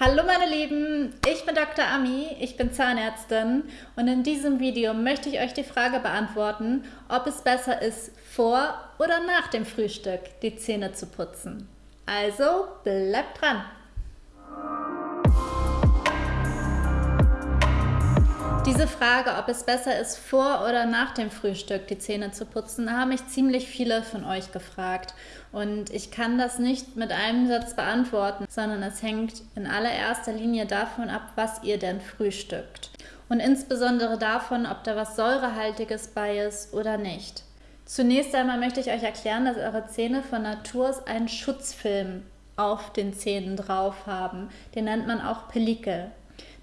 Hallo meine Lieben, ich bin Dr. Ami, ich bin Zahnärztin und in diesem Video möchte ich euch die Frage beantworten, ob es besser ist, vor oder nach dem Frühstück die Zähne zu putzen. Also bleibt dran! Diese Frage, ob es besser ist, vor oder nach dem Frühstück die Zähne zu putzen, haben mich ziemlich viele von euch gefragt. Und ich kann das nicht mit einem Satz beantworten, sondern es hängt in allererster Linie davon ab, was ihr denn frühstückt. Und insbesondere davon, ob da was Säurehaltiges bei ist oder nicht. Zunächst einmal möchte ich euch erklären, dass eure Zähne von Natur aus einen Schutzfilm auf den Zähnen drauf haben. Den nennt man auch Pellikel.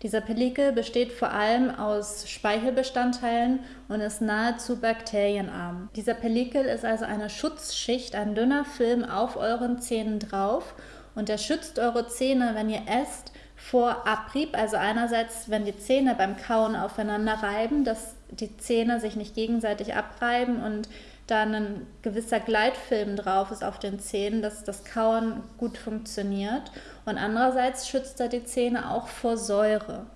Dieser Pellikel besteht vor allem aus Speichelbestandteilen und ist nahezu bakterienarm. Dieser Pellikel ist also eine Schutzschicht, ein dünner Film auf euren Zähnen drauf und der schützt eure Zähne, wenn ihr esst, vor Abrieb. Also einerseits, wenn die Zähne beim Kauen aufeinander reiben, dass die Zähne sich nicht gegenseitig abreiben und da ein gewisser Gleitfilm drauf ist auf den Zähnen, dass das Kauen gut funktioniert. Und andererseits schützt er die Zähne auch vor Säure.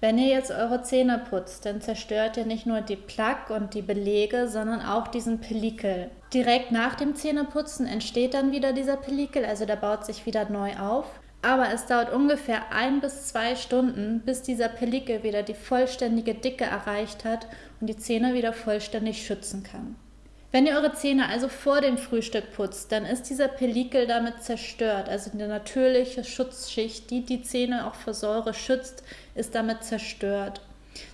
Wenn ihr jetzt eure Zähne putzt, dann zerstört ihr nicht nur die Plaque und die Belege, sondern auch diesen Pellikel. Direkt nach dem Zähneputzen entsteht dann wieder dieser Pellikel, also der baut sich wieder neu auf. Aber es dauert ungefähr ein bis zwei Stunden, bis dieser Pellikel wieder die vollständige Dicke erreicht hat und die Zähne wieder vollständig schützen kann. Wenn ihr eure Zähne also vor dem Frühstück putzt, dann ist dieser Pellikel damit zerstört. Also die natürliche Schutzschicht, die die Zähne auch vor Säure schützt, ist damit zerstört.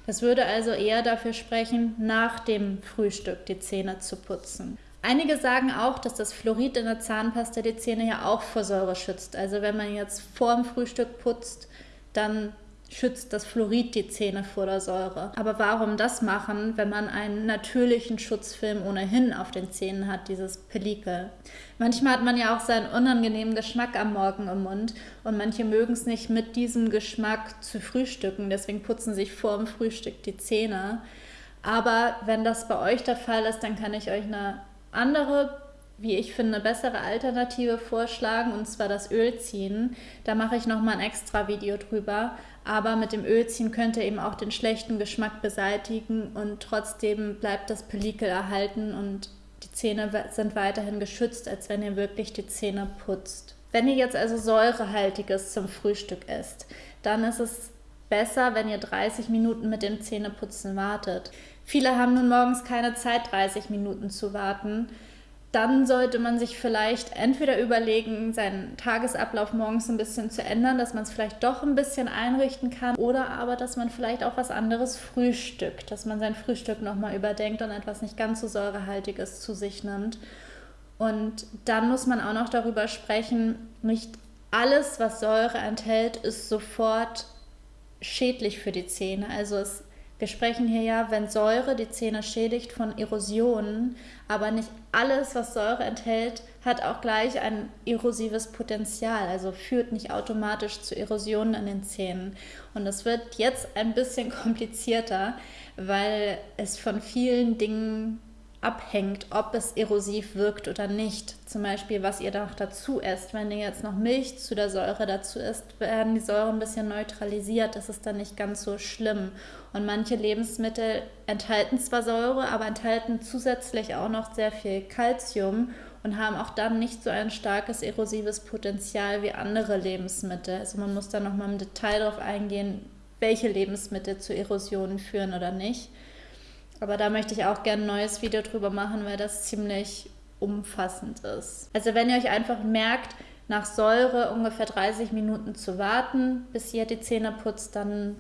Das würde also eher dafür sprechen, nach dem Frühstück die Zähne zu putzen. Einige sagen auch, dass das Fluorid in der Zahnpasta die Zähne ja auch vor Säure schützt. Also wenn man jetzt vor dem Frühstück putzt, dann schützt das Fluorid die Zähne vor der Säure. Aber warum das machen, wenn man einen natürlichen Schutzfilm ohnehin auf den Zähnen hat, dieses Pellikel? Manchmal hat man ja auch seinen unangenehmen Geschmack am Morgen im Mund und manche mögen es nicht mit diesem Geschmack zu frühstücken, deswegen putzen sich vor dem Frühstück die Zähne. Aber wenn das bei euch der Fall ist, dann kann ich euch eine andere wie ich finde, eine bessere Alternative vorschlagen, und zwar das Ölziehen. Da mache ich nochmal ein extra Video drüber. Aber mit dem Ölziehen könnt ihr eben auch den schlechten Geschmack beseitigen und trotzdem bleibt das Pellikel erhalten und die Zähne sind weiterhin geschützt, als wenn ihr wirklich die Zähne putzt. Wenn ihr jetzt also säurehaltiges zum Frühstück esst, dann ist es besser, wenn ihr 30 Minuten mit dem Zähneputzen wartet. Viele haben nun morgens keine Zeit, 30 Minuten zu warten dann sollte man sich vielleicht entweder überlegen, seinen Tagesablauf morgens ein bisschen zu ändern, dass man es vielleicht doch ein bisschen einrichten kann oder aber, dass man vielleicht auch was anderes frühstückt, dass man sein Frühstück nochmal überdenkt und etwas nicht ganz so säurehaltiges zu sich nimmt. Und dann muss man auch noch darüber sprechen, nicht alles, was Säure enthält, ist sofort schädlich für die Zähne. Also es wir sprechen hier ja, wenn Säure die Zähne schädigt, von Erosionen, aber nicht alles, was Säure enthält, hat auch gleich ein erosives Potenzial, also führt nicht automatisch zu Erosionen in den Zähnen. Und das wird jetzt ein bisschen komplizierter, weil es von vielen Dingen abhängt, ob es erosiv wirkt oder nicht. Zum Beispiel, was ihr noch dazu esst. Wenn ihr jetzt noch Milch zu der Säure dazu isst, werden die Säuren ein bisschen neutralisiert. Das ist dann nicht ganz so schlimm. Und manche Lebensmittel enthalten zwar Säure, aber enthalten zusätzlich auch noch sehr viel Kalzium und haben auch dann nicht so ein starkes erosives Potenzial wie andere Lebensmittel. Also man muss da nochmal im Detail darauf eingehen, welche Lebensmittel zu Erosionen führen oder nicht. Aber da möchte ich auch gerne ein neues Video drüber machen, weil das ziemlich umfassend ist. Also wenn ihr euch einfach merkt, nach Säure ungefähr 30 Minuten zu warten, bis ihr die Zähne putzt, dann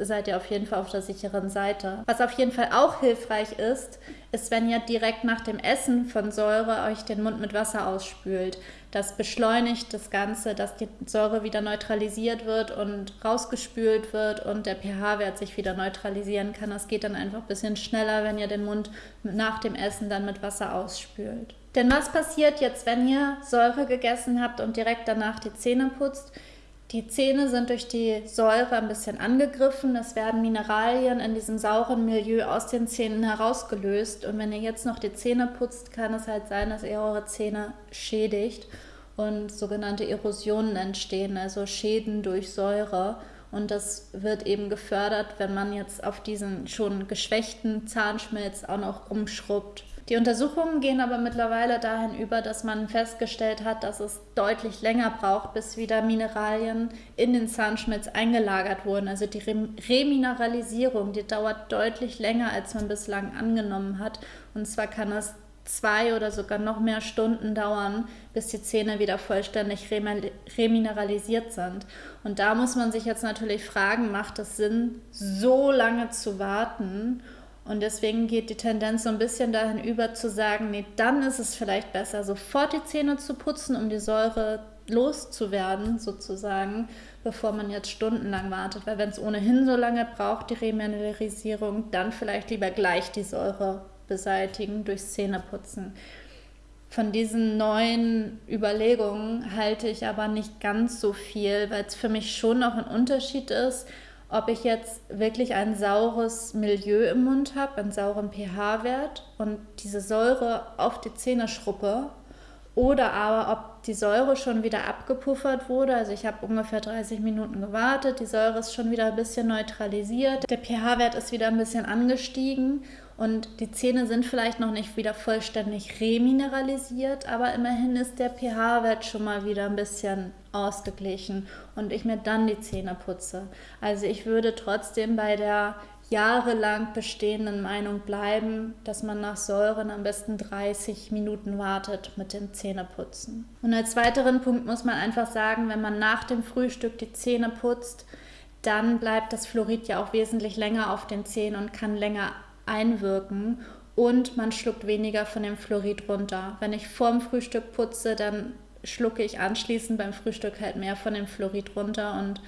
seid ihr auf jeden Fall auf der sicheren Seite. Was auf jeden Fall auch hilfreich ist, ist, wenn ihr direkt nach dem Essen von Säure euch den Mund mit Wasser ausspült. Das beschleunigt das Ganze, dass die Säure wieder neutralisiert wird und rausgespült wird und der pH-Wert sich wieder neutralisieren kann. Das geht dann einfach ein bisschen schneller, wenn ihr den Mund nach dem Essen dann mit Wasser ausspült. Denn was passiert jetzt, wenn ihr Säure gegessen habt und direkt danach die Zähne putzt? Die Zähne sind durch die Säure ein bisschen angegriffen. Es werden Mineralien in diesem sauren Milieu aus den Zähnen herausgelöst. Und wenn ihr jetzt noch die Zähne putzt, kann es halt sein, dass ihr eure Zähne schädigt. und sogenannte Erosionen entstehen, also Schäden durch Säure. Und das wird eben gefördert, wenn man jetzt auf diesen schon geschwächten Zahnschmelz auch noch rumschrubbt. Die Untersuchungen gehen aber mittlerweile dahin über, dass man festgestellt hat, dass es deutlich länger braucht, bis wieder Mineralien in den Zahnschmelz eingelagert wurden. Also die Remineralisierung, die dauert deutlich länger, als man bislang angenommen hat. Und zwar kann es zwei oder sogar noch mehr Stunden dauern, bis die Zähne wieder vollständig remineralisiert sind. Und da muss man sich jetzt natürlich fragen, macht es Sinn, so lange zu warten? Und deswegen geht die Tendenz so ein bisschen dahin über zu sagen, nee, dann ist es vielleicht besser, sofort die Zähne zu putzen, um die Säure loszuwerden, sozusagen, bevor man jetzt stundenlang wartet. Weil wenn es ohnehin so lange braucht, die Remineralisierung, dann vielleicht lieber gleich die Säure beseitigen durch Zähneputzen. Von diesen neuen Überlegungen halte ich aber nicht ganz so viel, weil es für mich schon noch ein Unterschied ist, ob ich jetzt wirklich ein saures Milieu im Mund habe, einen sauren pH-Wert und diese Säure auf die Zähne schruppe oder aber ob die Säure schon wieder abgepuffert wurde. Also ich habe ungefähr 30 Minuten gewartet, die Säure ist schon wieder ein bisschen neutralisiert, der pH-Wert ist wieder ein bisschen angestiegen und die Zähne sind vielleicht noch nicht wieder vollständig remineralisiert, aber immerhin ist der pH-Wert schon mal wieder ein bisschen ausgeglichen und ich mir dann die Zähne putze. Also ich würde trotzdem bei der jahrelang bestehenden Meinung bleiben, dass man nach Säuren am besten 30 Minuten wartet mit dem Zähneputzen. Und als weiteren Punkt muss man einfach sagen, wenn man nach dem Frühstück die Zähne putzt, dann bleibt das Fluorid ja auch wesentlich länger auf den Zähnen und kann länger einwirken und man schluckt weniger von dem Fluorid runter. Wenn ich vorm Frühstück putze, dann schlucke ich anschließend beim Frühstück halt mehr von dem Fluorid runter und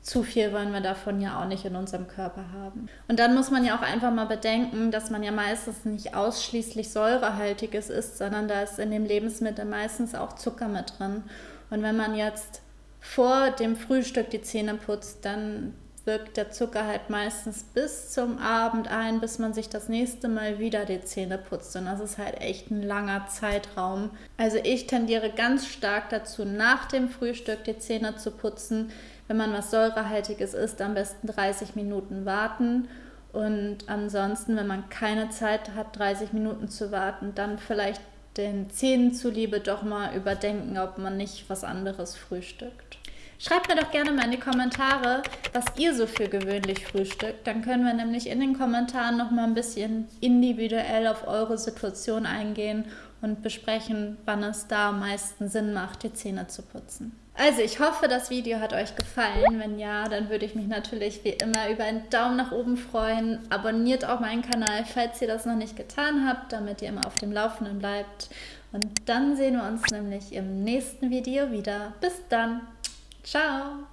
zu viel wollen wir davon ja auch nicht in unserem Körper haben. Und dann muss man ja auch einfach mal bedenken, dass man ja meistens nicht ausschließlich säurehaltiges isst, sondern da ist in dem Lebensmittel meistens auch Zucker mit drin. Und wenn man jetzt vor dem Frühstück die Zähne putzt, dann wirkt der Zucker halt meistens bis zum Abend ein, bis man sich das nächste Mal wieder die Zähne putzt. Und das ist halt echt ein langer Zeitraum. Also ich tendiere ganz stark dazu, nach dem Frühstück die Zähne zu putzen, wenn man was Säurehaltiges isst, am besten 30 Minuten warten. Und ansonsten, wenn man keine Zeit hat, 30 Minuten zu warten, dann vielleicht den Zähnen zuliebe doch mal überdenken, ob man nicht was anderes frühstückt. Schreibt mir doch gerne mal in die Kommentare, was ihr so für gewöhnlich frühstückt. Dann können wir nämlich in den Kommentaren noch mal ein bisschen individuell auf eure Situation eingehen und besprechen, wann es da am meisten Sinn macht, die Zähne zu putzen. Also ich hoffe, das Video hat euch gefallen. Wenn ja, dann würde ich mich natürlich wie immer über einen Daumen nach oben freuen. Abonniert auch meinen Kanal, falls ihr das noch nicht getan habt, damit ihr immer auf dem Laufenden bleibt. Und dann sehen wir uns nämlich im nächsten Video wieder. Bis dann. Ciao.